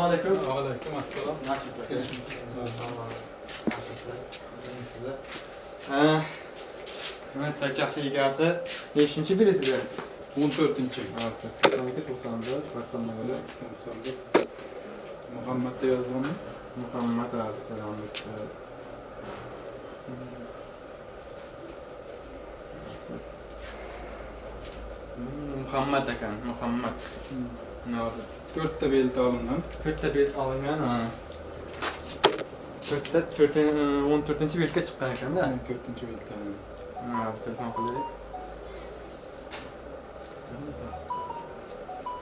Assalomu alaykum. Va alaykum assalom. Yaxshisiz? Hurmatli Tachaxi egasi 5-chi bilet edi. 14-chi. Ha, 94 84 91. Muhammadda yozganmi? Muhammad Azizamiz. Muhammad ekan, Muhammad. Hmm. Nazir. 4 ta belt olingan. 4 ta belt olingan. 4 ta 14-chi beltga chiqqan ekanda. 4-chi beltda. Ha, telefon qildik.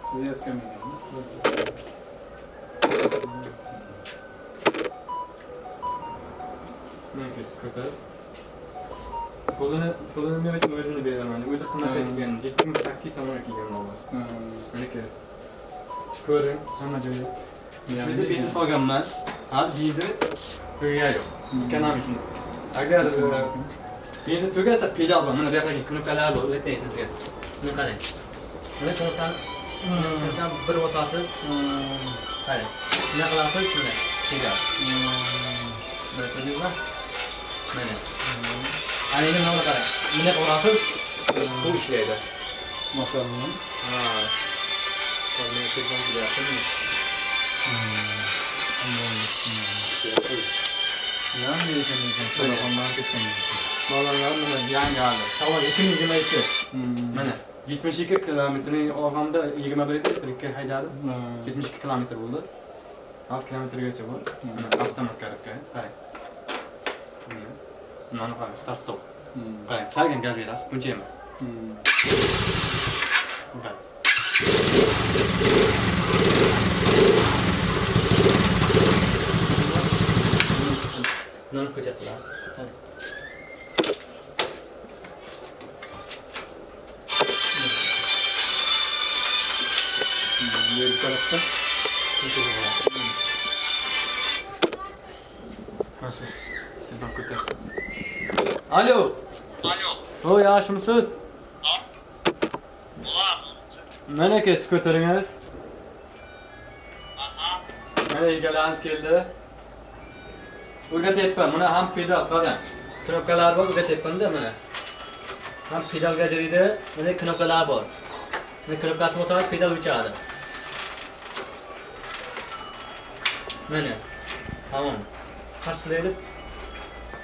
Siz Ну, если сказать... men uchun o'zini beraman o'zi Hmm. kelgan yetti ming sakkiz so'mga kelgan ko'ring hamma joyi bizni biznes olganman ha benzin tugagan yo'q ekonomik shunday agar benzin tugasa pedal bor mana bu yoqdagi knopkalar bor o'rgatay sizga buni qarang mana knopkani bir bosasiz qarang shunday qilasiz shunday pedal mana Aleyhi ne kadar? Millet orasız. E, bu işleydi. Maşallah. Ha. Tabii ne şey çekmem gibi yaptım. Yan mı yiyeceğim yiyeceğim? Şöyle ondan geçeceğim yiyeceğim. Valla yan mı? Yan geldi. Tamam ikim yüzüme iki. Mene. 72 kilometreyi ormanda 21 elektrikli haydadı. 72 kilometre buldu. 6 kilometre geçiyor bu. Hani Avtomat karıkı. Hayır. Ну, ну, направим, старт-стоп. Правильно, сальган газ раз, включим. Да. Non хотят раз. bir tarafta Nasıl? Sen bak kurtarsın. Alo. Alo. O yaxshimisiz? Ulan. Mana aka siz ko'taringiz. Aha. Mana egalarimiz keldi. O'rgatyapman. Mana ham pedal qarang. Knopkalar bor, o'rgatyapman-da mana. Ham pedalga jiriydi, mana knopkalar bor. Mana knopkasi bo'lsangiz pedal o'chadi. Mana. Tamam. Qarshilaydi.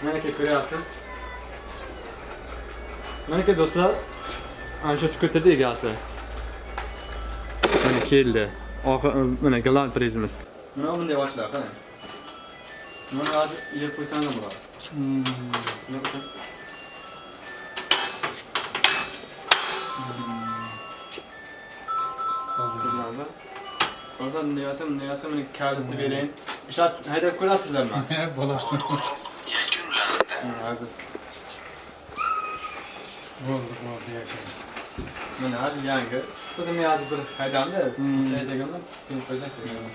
Mana ko'ryapsiz. Do'stlar, ana shu skuterda egasi. Mana keldi. Mana galant prizimiz. Mana bunday ochlar qarang. Mana hozir yeb bo'ladi. Nima uchun? Bilmadim. O'zim bunday yasam, bunday yasam, mana kalitni berayin. Ishlat haydab ko'rasizlarmi? Bo'ladi. Hı, Hozir. Bo'ldi, bo'ldi yashash. Mana hali yangi. O'zim hozir bir haydamda, Hmm. haydaganman, keyin qo'ydan kelganman.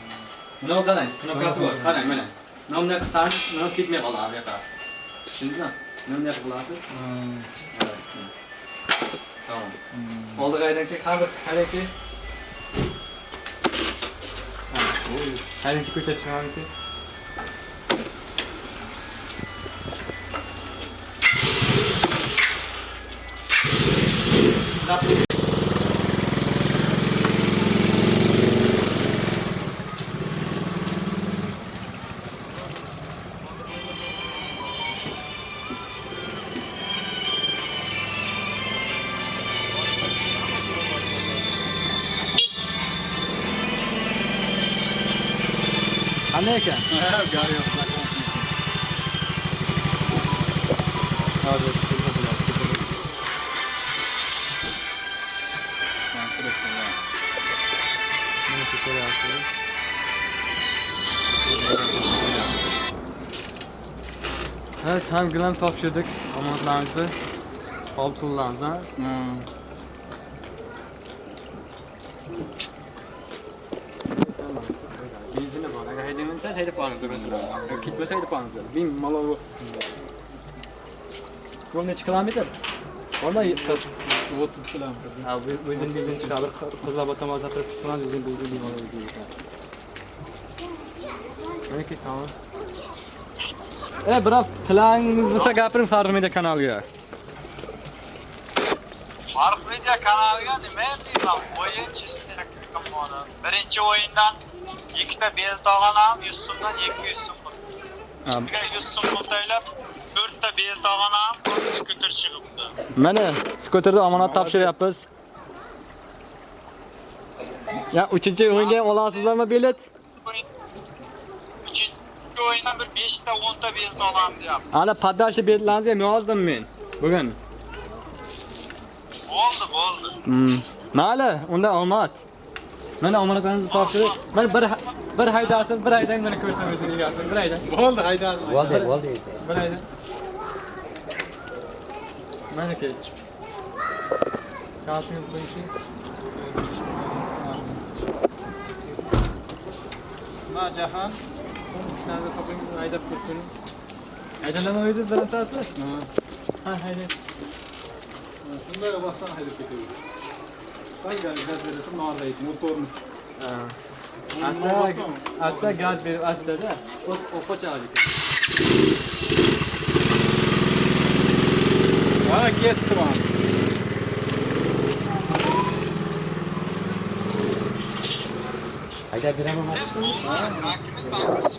Mana qarang, knopkasi bor. Qarang mana. Mana bunday qilsangiz, mana ketmay qoladi bu yoqqa. Tushundingizmi? Mana bunday qilasiz. Tamam. Oldiga haydangchi, har bir haydangchi. Haydangchi Nothing. Aneka. I have got him. How's it? Gilam topshirdik omonatlarimizni. Olib pullarimizni. ha. Benzini. Agar haydaymansangiz haydab qo'yamiz. Agar ketmasa haydab qo'yamiz. Bin malol. Bu necha kilometr? Bormi? 30 kilometr. Ha, o'zini benzin chiqarib, qizlar tomon zatrab qisman o'zini benzin bemor o'zi. Meniki tamam. E, biror planingiz bo'lsa gapiring Farruh Media kanaliga. Farq Media kanaliga nima deyman? O'yin tomoni. Birinchi o'yindan ikkita belt olganam, 100 so'mdan 200 so'm. Ustiga 100 so'm pul to'lab, 4 ta belt olganam, skuter chiqibdi. Mana skuterni omonat topshiryapmiz. Ya, uchinchi o'yinga ham olasizlarmi bilet? O'yindan bir 5 ta 10 ta belt olaman deyapti. Hali podashi betlaringizni ham yozdim men. Bugun. Bo'ldi, bo'ldi. Hmm. Mayli, unda omad. Mana omonatlarimizni topshirib, mana bir bir haydasin, bir haydang meni ko'rsam o'zini egasin, bir hayda. Bo'ldi, haydadi. Bo'ldi, bo'ldi. Bir hayda. Mana kech. Kaltini qo'yishing. Ma Jahan. Ikkisini soping haydab ketsin. Haydalama o'zi birintasi? Ha, hayda. Shunday bossam haydab ketaveradi. Qanday gaz berasa norlaydi, motorni. Asta, asta gaz berib astada o'qochadi. Ha, ketdi mana. Haydab beraman. Siz bu so'rab